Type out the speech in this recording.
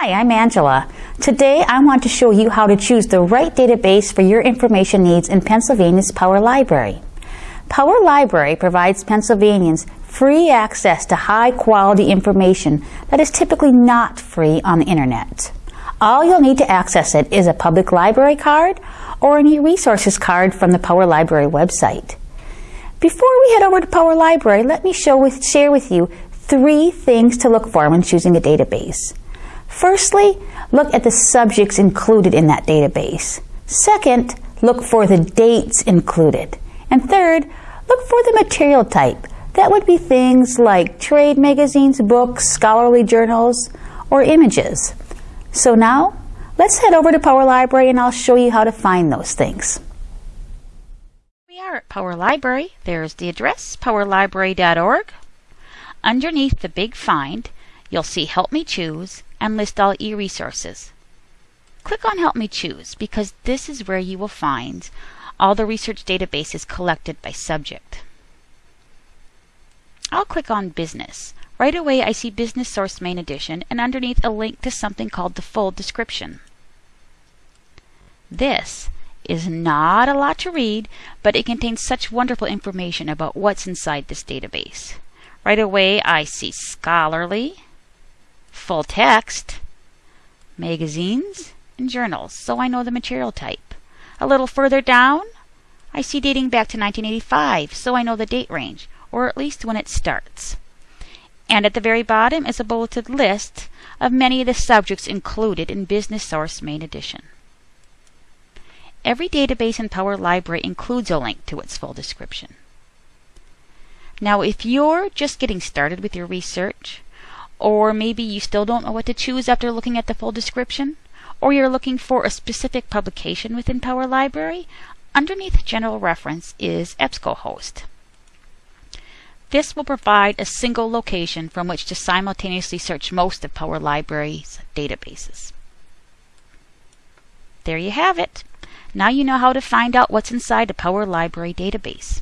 Hi, I'm Angela. Today I want to show you how to choose the right database for your information needs in Pennsylvania's Power Library. Power Library provides Pennsylvanians free access to high quality information that is typically not free on the internet. All you'll need to access it is a public library card or an e-resources card from the Power Library website. Before we head over to Power Library, let me with, share with you three things to look for when choosing a database. Firstly, look at the subjects included in that database. Second, look for the dates included. And third, look for the material type. That would be things like trade magazines, books, scholarly journals, or images. So now, let's head over to Power Library and I'll show you how to find those things. We are at Power Library. There's the address, powerlibrary.org. Underneath the big find, you'll see Help Me Choose and list all e-resources. Click on Help Me Choose because this is where you will find all the research databases collected by subject. I'll click on Business. Right away I see Business Source Main Edition and underneath a link to something called the full description. This is not a lot to read, but it contains such wonderful information about what's inside this database. Right away I see scholarly, full text, magazines, and journals, so I know the material type. A little further down, I see dating back to 1985, so I know the date range, or at least when it starts. And at the very bottom is a bulleted list of many of the subjects included in Business Source Main Edition. Every database in Power Library includes a link to its full description. Now, if you're just getting started with your research, or maybe you still don't know what to choose after looking at the full description, or you're looking for a specific publication within Power Library, underneath General Reference is EBSCOhost. This will provide a single location from which to simultaneously search most of Power Library's databases. There you have it. Now you know how to find out what's inside a Power Library database.